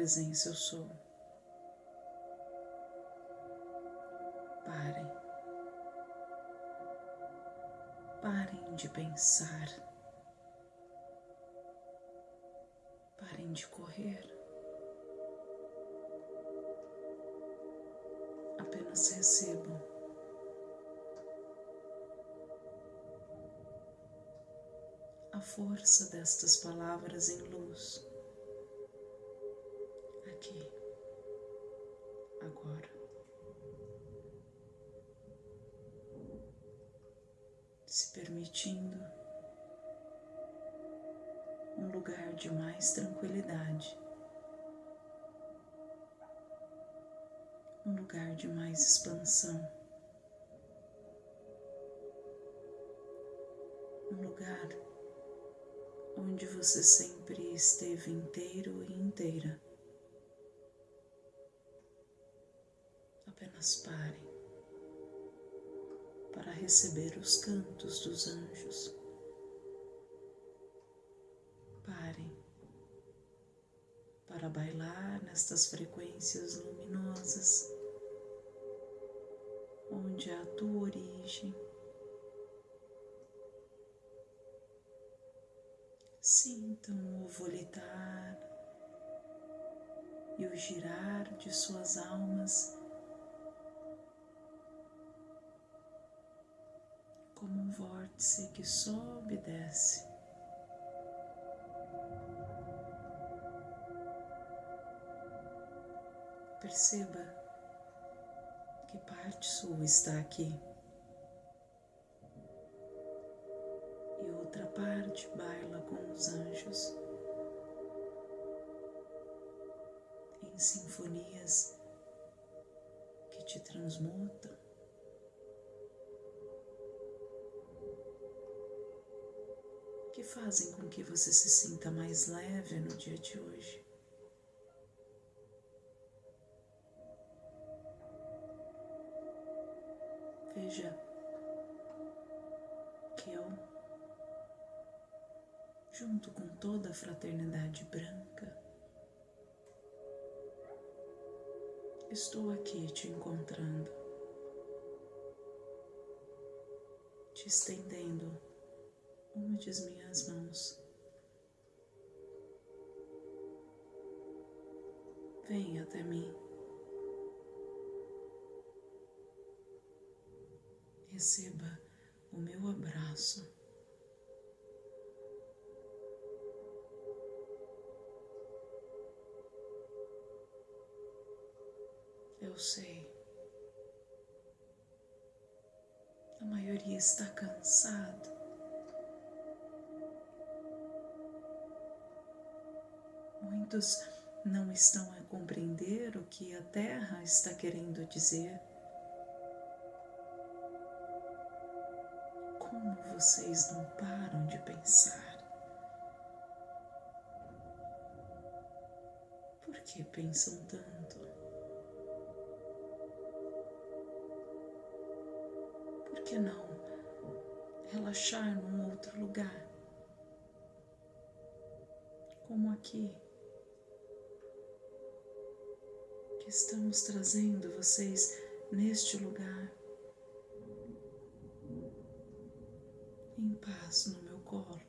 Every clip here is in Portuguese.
presença eu sou. Parem. Parem de pensar. Parem de correr. Apenas recebam. A força destas palavras em luz. Aqui, agora. se permitindo um lugar de mais tranquilidade, um lugar de mais expansão, um lugar onde você sempre esteve inteiro e inteira. Apenas pare para receber os cantos dos anjos. Parem para bailar nestas frequências luminosas, onde é a tua origem. Sintam o volitar e o girar de suas almas como um vórtice que sobe e desce. Perceba que parte sua está aqui e outra parte baila com os anjos em sinfonias que te transmutam. Fazem com que você se sinta mais leve no dia de hoje. Veja que eu, junto com toda a fraternidade branca, estou aqui te encontrando, te estendendo uma de as minhas mãos. Venha até mim. Receba o meu abraço. Eu sei. A maioria está cansado. Muitos não estão a compreender o que a Terra está querendo dizer. Como vocês não param de pensar? Por que pensam tanto? Por que não relaxar num outro lugar? Como aqui. Estamos trazendo vocês neste lugar, em paz no meu colo.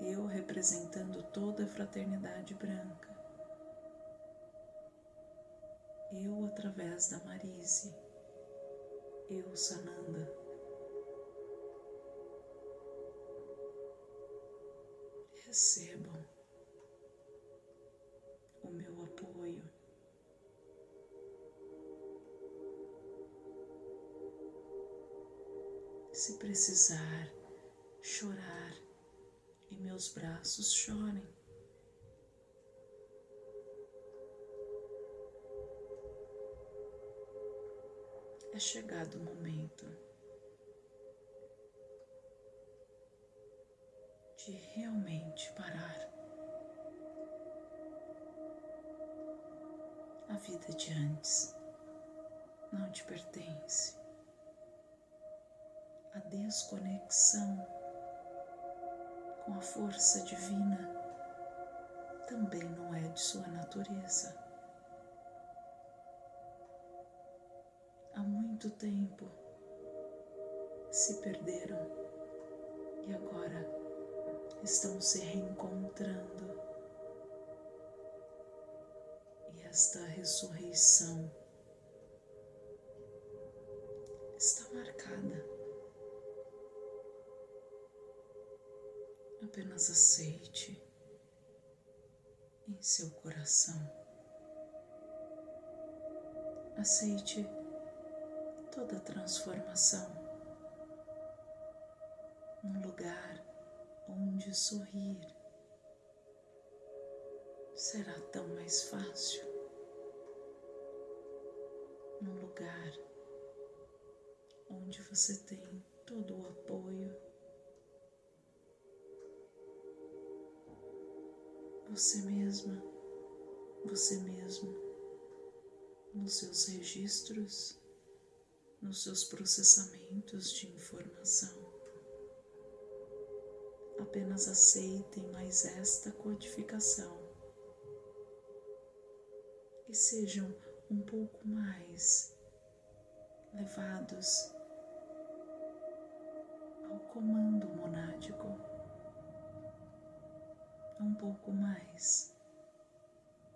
Eu representando toda a fraternidade branca. Eu através da Marise. Eu, Sananda. Recebam Se precisar chorar e meus braços chorem. É chegado o momento de realmente parar. A vida de antes não te pertence. A desconexão com a força divina também não é de sua natureza. Há muito tempo se perderam e agora estão se reencontrando. E esta ressurreição Apenas aceite em seu coração. Aceite toda transformação num lugar onde sorrir será tão mais fácil. Num lugar onde você tem todo o apoio, você mesma, você mesmo, nos seus registros, nos seus processamentos de informação. Apenas aceitem mais esta codificação. E sejam um pouco mais levados ao comando monádico, um pouco mais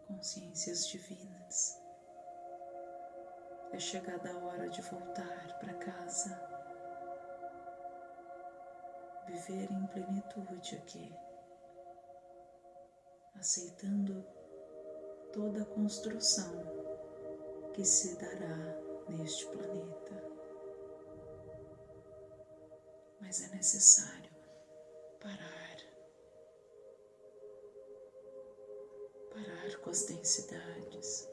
consciências divinas. É chegada a hora de voltar para casa viver em plenitude aqui, aceitando toda a construção que se dará neste planeta. Mas é necessário parar, com as densidades,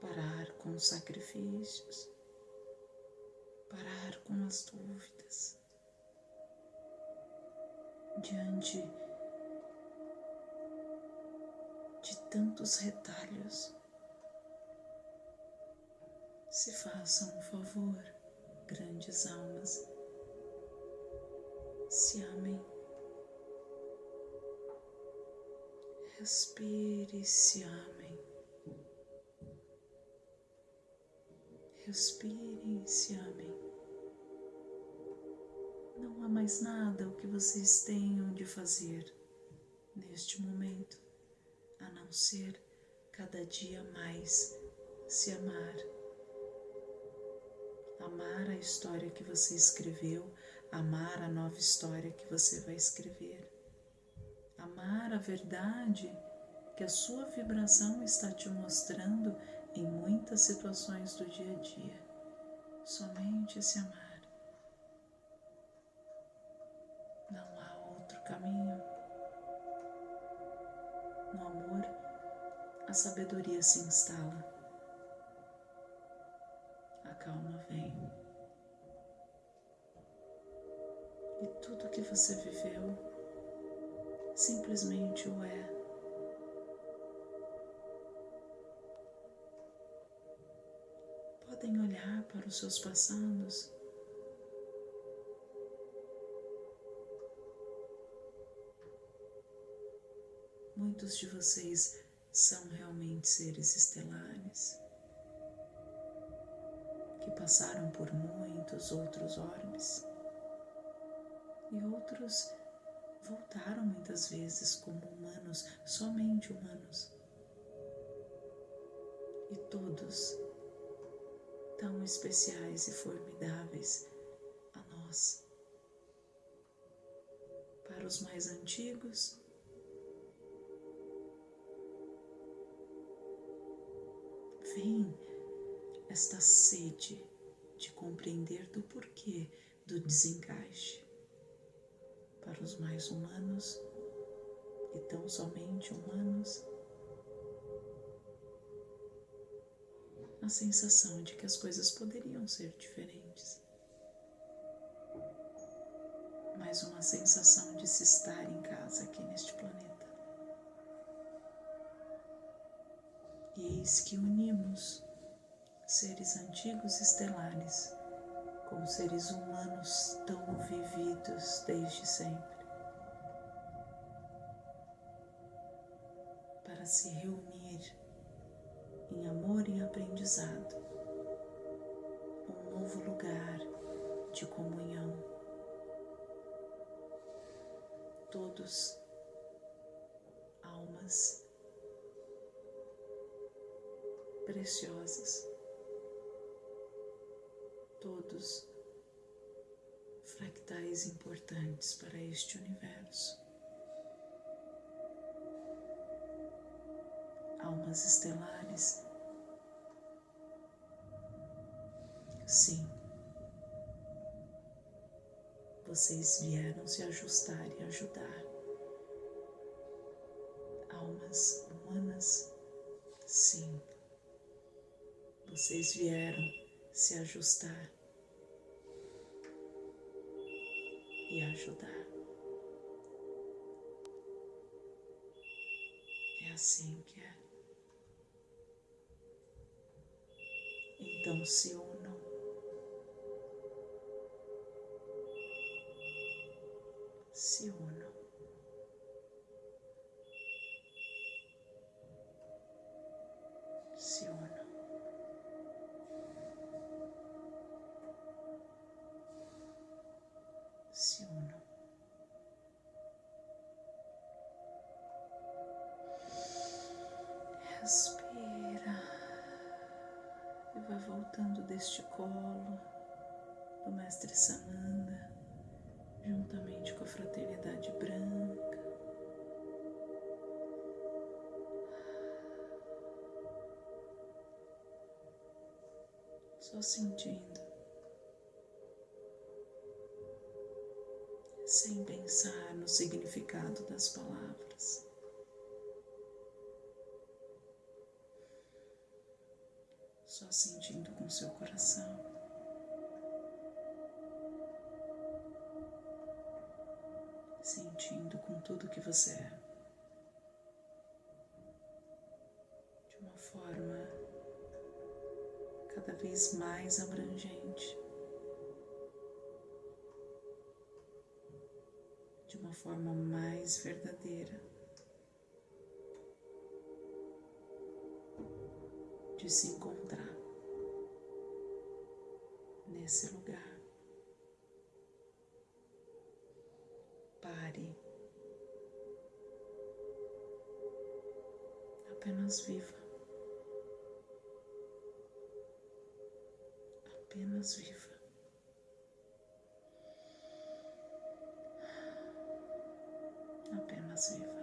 parar com os sacrifícios, parar com as dúvidas diante de tantos retalhos. Se façam um favor, grandes almas, se amem. Respire e se amem. Respire e se amem há mais nada o que vocês tenham de fazer neste momento, a não ser cada dia mais se amar. Amar a história que você escreveu, amar a nova história que você vai escrever. Amar a verdade que a sua vibração está te mostrando em muitas situações do dia a dia. Somente se amar. caminho. No amor, a sabedoria se instala, a calma vem. E tudo que você viveu simplesmente o é. Podem olhar para os seus passados Muitos de vocês são realmente seres estelares que passaram por muitos outros orbes e outros voltaram muitas vezes como humanos, somente humanos. E todos tão especiais e formidáveis a nós. Para os mais antigos, vem esta sede de compreender do porquê do desencaixe. Para os mais humanos e tão somente humanos, a sensação de que as coisas poderiam ser diferentes, mas uma sensação de se estar em casa aqui neste planeta. E eis que unimos seres antigos estelares como seres humanos tão vividos desde sempre, para se reunir em amor e aprendizado, um novo lugar de comunhão. Todos almas preciosas todos fractais importantes para este universo. Almas estelares. Sim, vocês vieram se ajustar e ajudar. Almas humanas, sim, vocês vieram se ajustar e ajudar. É assim que é. Então se unam. Se unam. Respira e vai voltando deste colo do Mestre Sananda, juntamente com a Fraternidade Branca. Só sentindo sem pensar no significado das palavras. Só sentindo com seu coração. Sentindo com tudo que você é. De uma forma cada vez mais abrangente. de uma forma mais verdadeira, de se encontrar nesse lugar. Pare, apenas viva, apenas viva. apenas viva.